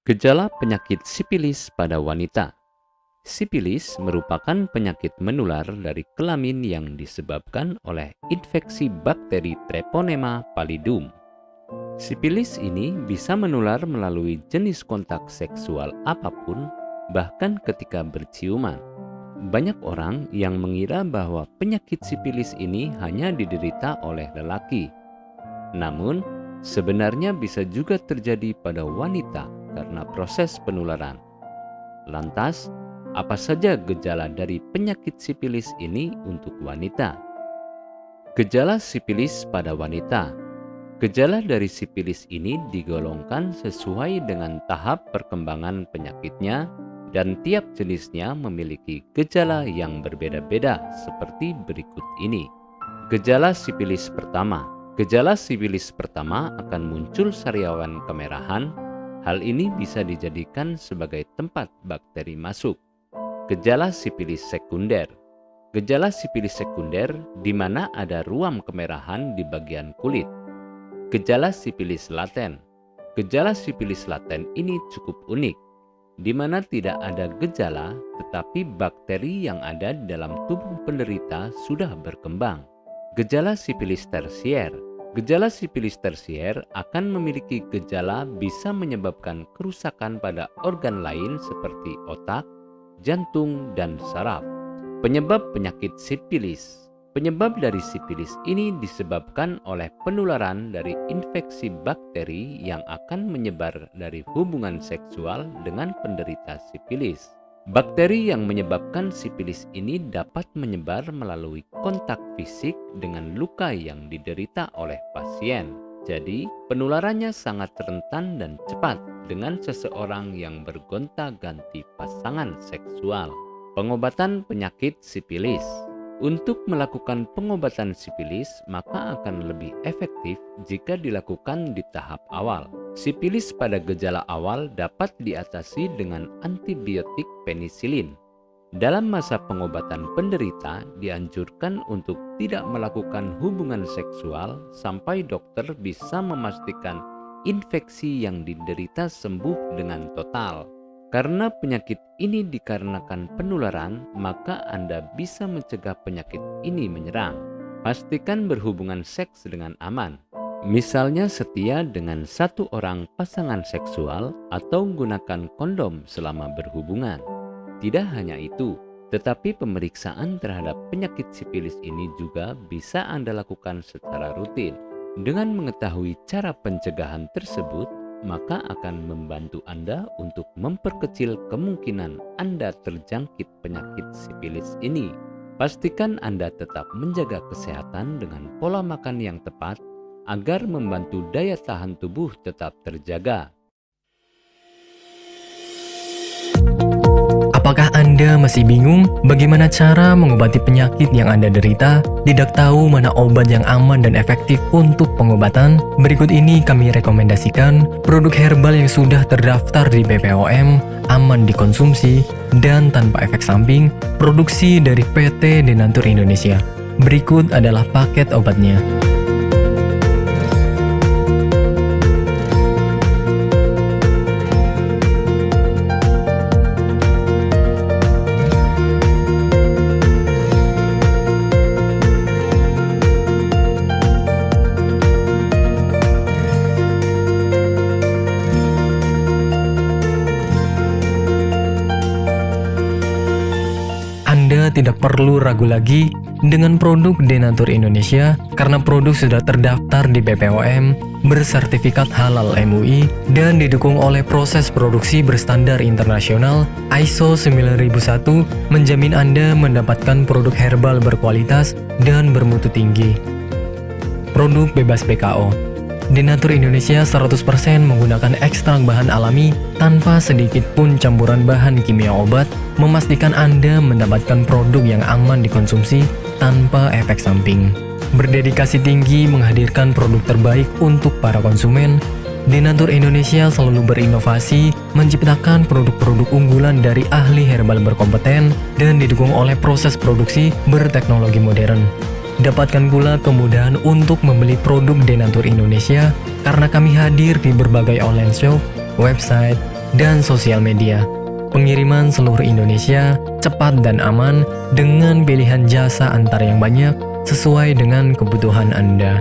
Gejala penyakit sipilis pada wanita. Sipilis merupakan penyakit menular dari kelamin yang disebabkan oleh infeksi bakteri Treponema pallidum. Sipilis ini bisa menular melalui jenis kontak seksual apa pun, bahkan ketika berciuman. Banyak orang yang mengira bahwa penyakit sipilis ini hanya diderita oleh lelaki. Namun, sebenarnya bisa juga terjadi pada wanita karena proses penularan. Lantas, apa saja gejala dari penyakit sipilis ini untuk wanita? Gejala sipilis pada wanita. Gejala dari sipilis ini digolongkan sesuai dengan tahap perkembangan penyakitnya dan tiap jenisnya memiliki gejala yang berbeda-beda seperti berikut ini. Gejala sipilis pertama. Gejala sipilis pertama akan muncul sariawan kemerahan, Hal ini bisa dijadikan sebagai tempat bakteri masuk. Gejala sipilis sekunder Gejala sipilis sekunder di mana ada ruam kemerahan di bagian kulit. Gejala sipilis laten Gejala sipilis laten ini cukup unik, di mana tidak ada gejala tetapi bakteri yang ada di dalam tubuh penderita sudah berkembang. Gejala sipilis tersier Gejala sipilis tersier akan memiliki gejala bisa menyebabkan kerusakan pada organ lain seperti otak, jantung, dan saraf. Penyebab penyakit sipilis Penyebab dari sipilis ini disebabkan oleh penularan dari infeksi bakteri yang akan menyebar dari hubungan seksual dengan penderita sipilis. Bakteri yang menyebabkan sipilis ini dapat menyebar melalui kontak fisik dengan luka yang diderita oleh pasien. Jadi, penularannya sangat rentan dan cepat dengan seseorang yang bergonta-ganti pasangan seksual. Pengobatan penyakit sipilis untuk melakukan pengobatan sipilis, maka akan lebih efektif jika dilakukan di tahap awal. Sipilis pada gejala awal dapat diatasi dengan antibiotik penisilin. Dalam masa pengobatan penderita, dianjurkan untuk tidak melakukan hubungan seksual sampai dokter bisa memastikan infeksi yang diderita sembuh dengan total. Karena penyakit ini dikarenakan penularan, maka Anda bisa mencegah penyakit ini menyerang. Pastikan berhubungan seks dengan aman. Misalnya setia dengan satu orang pasangan seksual atau gunakan kondom selama berhubungan. Tidak hanya itu, tetapi pemeriksaan terhadap penyakit sipilis ini juga bisa Anda lakukan secara rutin. Dengan mengetahui cara pencegahan tersebut, maka akan membantu Anda untuk memperkecil kemungkinan Anda terjangkit penyakit sipilis ini. Pastikan Anda tetap menjaga kesehatan dengan pola makan yang tepat agar membantu daya tahan tubuh tetap terjaga. Apakah Anda masih bingung bagaimana cara mengobati penyakit yang Anda derita? Tidak tahu mana obat yang aman dan efektif untuk pengobatan? Berikut ini kami rekomendasikan produk herbal yang sudah terdaftar di BPOM, aman dikonsumsi, dan tanpa efek samping, produksi dari PT Denatur Indonesia. Berikut adalah paket obatnya. Tidak perlu ragu lagi dengan produk Denatur Indonesia karena produk sudah terdaftar di BPOM, bersertifikat halal MUI, dan didukung oleh proses produksi berstandar internasional ISO 9001 menjamin Anda mendapatkan produk herbal berkualitas dan bermutu tinggi. Produk bebas PKO Denatur Indonesia 100% menggunakan ekstrak bahan alami tanpa sedikit pun campuran bahan kimia obat, memastikan Anda mendapatkan produk yang aman dikonsumsi tanpa efek samping. Berdedikasi tinggi menghadirkan produk terbaik untuk para konsumen, Denatur Indonesia selalu berinovasi, menciptakan produk-produk unggulan dari ahli herbal berkompeten dan didukung oleh proses produksi berteknologi modern. Dapatkan pula kemudahan untuk membeli produk Denatur Indonesia karena kami hadir di berbagai online shop, website, dan sosial media. Pengiriman seluruh Indonesia cepat dan aman dengan pilihan jasa antar yang banyak sesuai dengan kebutuhan Anda.